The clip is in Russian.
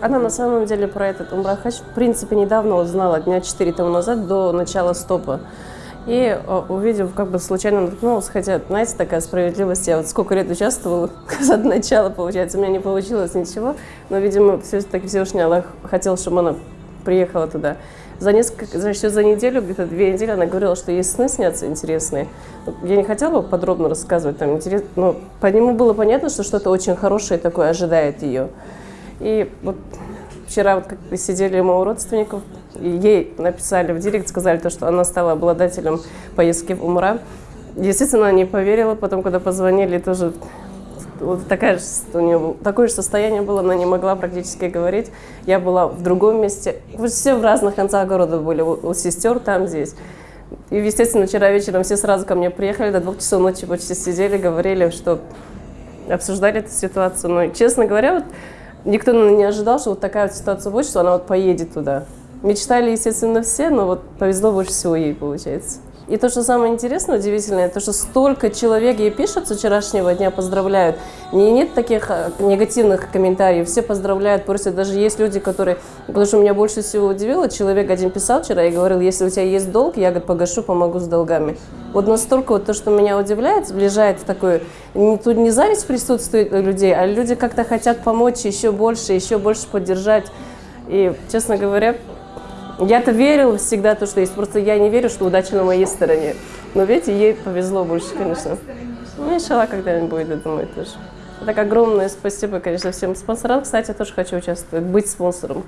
Она на самом деле про этот Умрахач в принципе недавно узнала, дня 4 тому назад, до начала стопа. И э, увидев, как бы случайно наткнулась, хотя, знаете, такая справедливость, я вот сколько лет участвовала, от начала, получается, у меня не получилось ничего, но, видимо, все-таки Всевышний Аллах хотел, чтобы она приехала туда. За несколько, значит, за неделю, где-то две недели она говорила, что ей сны снятся интересные. Я не хотела бы подробно рассказывать, там, интерес, но по нему было понятно, что что-то очень хорошее такое ожидает ее. И вот вчера вот как сидели мы у родственников, и ей написали в директ, сказали то, что она стала обладателем поездки в Умра. Естественно, она не поверила, потом, когда позвонили, тоже вот такая же, у нее такое же состояние было, она не могла практически говорить. Я была в другом месте. Все в разных концах города были, у, у сестер там, здесь. И, естественно, вчера вечером все сразу ко мне приехали, до двух часов ночи почти сидели, говорили, что обсуждали эту ситуацию. Но, честно говоря, вот, никто не ожидал, что вот такая вот ситуация будет, что она вот поедет туда. Мечтали, естественно, все, но вот повезло больше всего ей, получается. И то, что самое интересное, удивительное, то, что столько человек ей пишут с вчерашнего дня, поздравляют. Не, нет таких а, негативных комментариев, все поздравляют, просят. Даже есть люди, которые... Потому что меня больше всего удивило, человек один писал вчера и говорил, если у тебя есть долг, я говорит, погашу, помогу с долгами. Вот настолько вот то, что меня удивляет, сближает в. Не, тут не зависть присутствует у людей, а люди как-то хотят помочь еще больше, еще больше поддержать. И, честно говоря, я-то верила всегда то, что есть. Просто я не верю, что удача на моей стороне. Но видите, ей повезло больше, конечно. Ну, иншалла, когда-нибудь будет, я думаю, тоже. Так огромное спасибо, конечно, всем спонсорам. Кстати, я тоже хочу участвовать, быть спонсором.